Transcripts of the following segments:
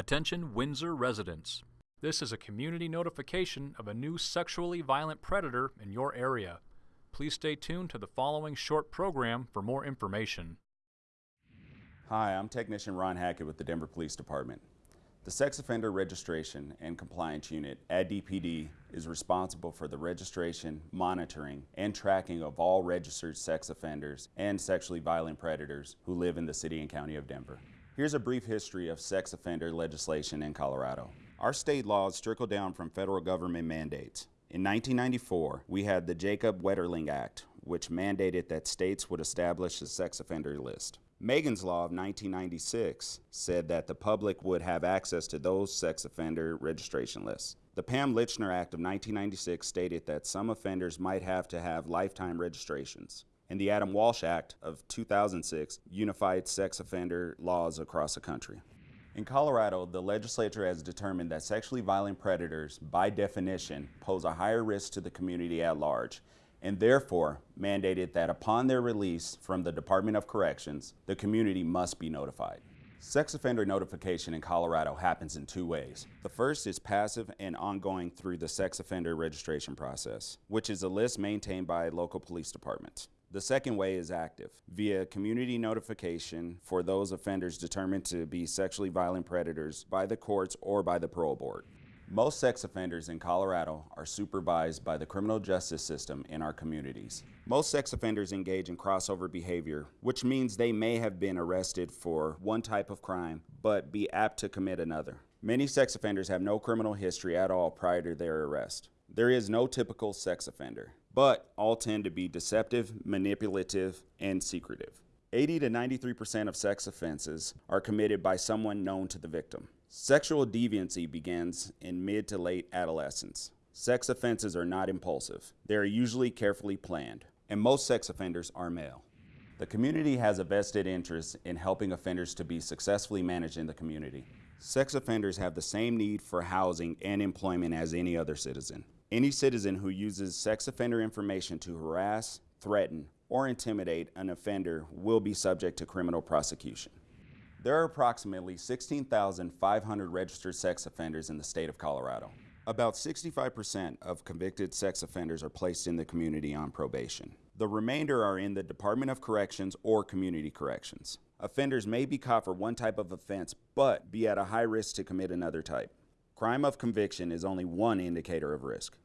Attention Windsor residents. This is a community notification of a new sexually violent predator in your area. Please stay tuned to the following short program for more information. Hi, I'm Technician Ron Hackett with the Denver Police Department. The Sex Offender Registration and Compliance Unit at DPD is responsible for the registration, monitoring, and tracking of all registered sex offenders and sexually violent predators who live in the City and County of Denver. Here's a brief history of sex offender legislation in Colorado. Our state laws trickle down from federal government mandates. In 1994, we had the Jacob Wetterling Act, which mandated that states would establish a sex offender list. Megan's Law of 1996 said that the public would have access to those sex offender registration lists. The Pam Lychner Act of 1996 stated that some offenders might have to have lifetime registrations and the Adam Walsh Act of 2006 unified sex offender laws across the country. In Colorado, the legislature has determined that sexually violent predators, by definition, pose a higher risk to the community at large, and therefore mandated that upon their release from the Department of Corrections, the community must be notified. Sex offender notification in Colorado happens in two ways. The first is passive and ongoing through the sex offender registration process, which is a list maintained by local police departments. The second way is active, via community notification for those offenders determined to be sexually violent predators by the courts or by the parole board. Most sex offenders in Colorado are supervised by the criminal justice system in our communities. Most sex offenders engage in crossover behavior, which means they may have been arrested for one type of crime, but be apt to commit another. Many sex offenders have no criminal history at all prior to their arrest. There is no typical sex offender but all tend to be deceptive, manipulative, and secretive. 80 to 93% of sex offenses are committed by someone known to the victim. Sexual deviancy begins in mid to late adolescence. Sex offenses are not impulsive. They are usually carefully planned, and most sex offenders are male. The community has a vested interest in helping offenders to be successfully managed in the community. Sex offenders have the same need for housing and employment as any other citizen. Any citizen who uses sex offender information to harass, threaten, or intimidate an offender will be subject to criminal prosecution. There are approximately 16,500 registered sex offenders in the state of Colorado. About 65% of convicted sex offenders are placed in the community on probation. The remainder are in the Department of Corrections or Community Corrections. Offenders may be caught for one type of offense, but be at a high risk to commit another type. Crime of conviction is only one indicator of risk.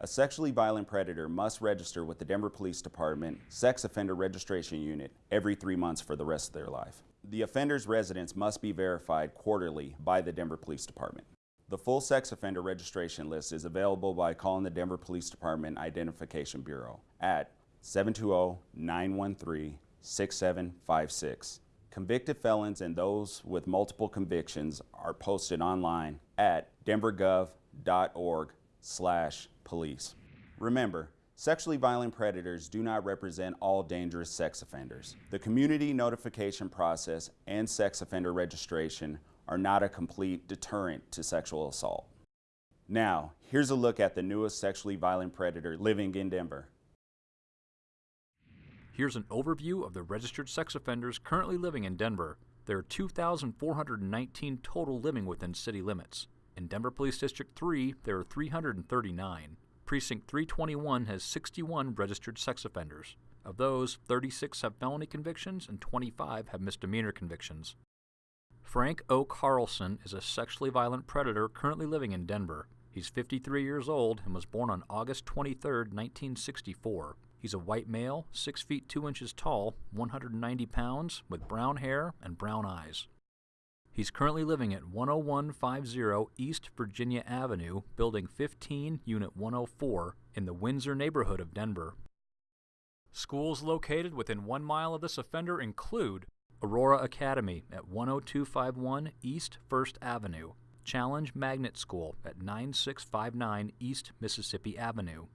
A sexually violent predator must register with the Denver Police Department Sex Offender Registration Unit every three months for the rest of their life. The offender's residence must be verified quarterly by the Denver Police Department. The full sex offender registration list is available by calling the Denver Police Department Identification Bureau at 720-913-6756 Convicted felons and those with multiple convictions are posted online at denvergov.org slash police. Remember, sexually violent predators do not represent all dangerous sex offenders. The community notification process and sex offender registration are not a complete deterrent to sexual assault. Now, here's a look at the newest sexually violent predator living in Denver. Here's an overview of the registered sex offenders currently living in Denver. There are 2,419 total living within city limits. In Denver Police District 3, there are 339. Precinct 321 has 61 registered sex offenders. Of those, 36 have felony convictions and 25 have misdemeanor convictions. Frank O. Carlson is a sexually violent predator currently living in Denver. He's 53 years old and was born on August 23, 1964. He's a white male, 6 feet 2 inches tall, 190 pounds, with brown hair and brown eyes. He's currently living at 10150 East Virginia Avenue, Building 15, Unit 104, in the Windsor neighborhood of Denver. Schools located within one mile of this offender include Aurora Academy at 10251 East First Avenue, Challenge Magnet School at 9659 East Mississippi Avenue,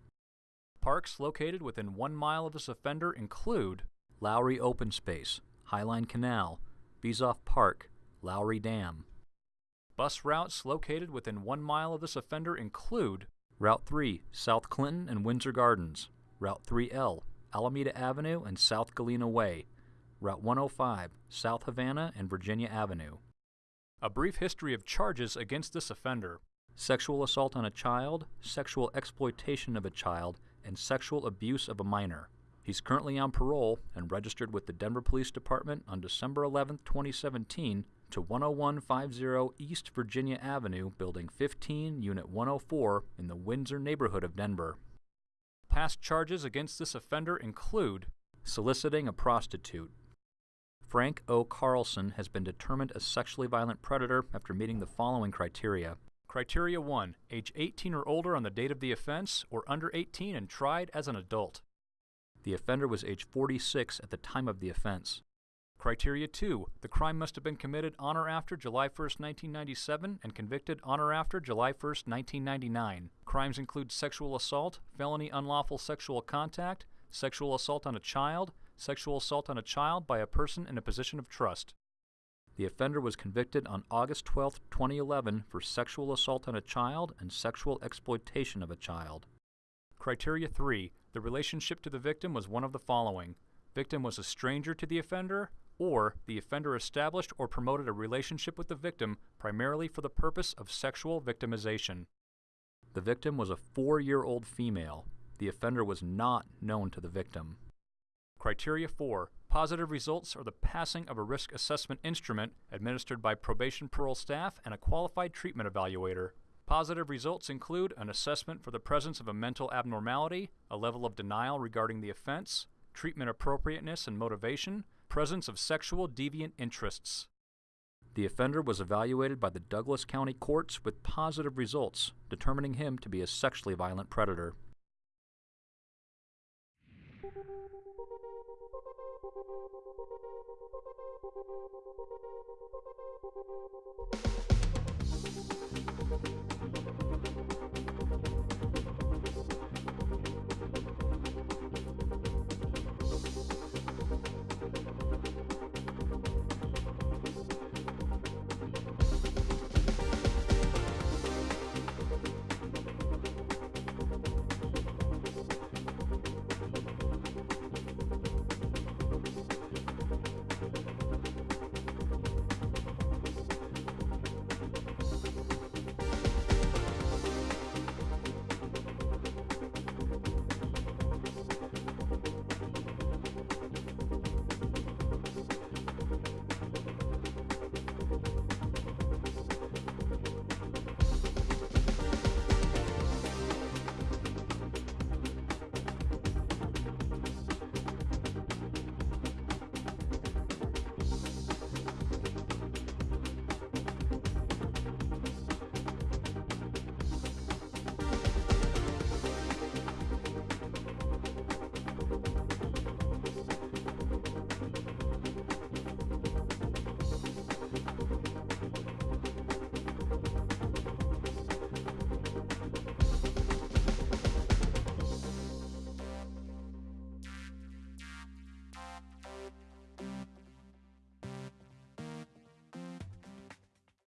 Parks located within one mile of this offender include Lowry Open Space, Highline Canal, Bezoff Park, Lowry Dam. Bus routes located within one mile of this offender include Route 3, South Clinton and Windsor Gardens, Route 3L, Alameda Avenue and South Galena Way, Route 105, South Havana and Virginia Avenue. A brief history of charges against this offender sexual assault on a child, sexual exploitation of a child, and sexual abuse of a minor. He's currently on parole and registered with the Denver Police Department on December 11, 2017, to 10150 East Virginia Avenue, Building 15, Unit 104, in the Windsor neighborhood of Denver. Past charges against this offender include soliciting a prostitute. Frank O. Carlson has been determined a sexually violent predator after meeting the following criteria. Criteria 1 Age 18 or older on the date of the offense, or under 18 and tried as an adult. The offender was age 46 at the time of the offense. Criteria 2. The crime must have been committed on or after July 1, 1997 and convicted on or after July 1, 1999. Crimes include sexual assault, felony unlawful sexual contact, sexual assault on a child, sexual assault on a child by a person in a position of trust. The offender was convicted on August 12, 2011 for sexual assault on a child and sexual exploitation of a child. Criteria 3. The relationship to the victim was one of the following. Victim was a stranger to the offender, or the offender established or promoted a relationship with the victim primarily for the purpose of sexual victimization. The victim was a four year old female. The offender was not known to the victim. Criteria 4 Positive results are the passing of a risk assessment instrument administered by probation parole staff and a qualified treatment evaluator. Positive results include an assessment for the presence of a mental abnormality, a level of denial regarding the offense, treatment appropriateness and motivation, presence of sexual deviant interests. The offender was evaluated by the Douglas County courts with positive results, determining him to be a sexually violent predator. Thank you.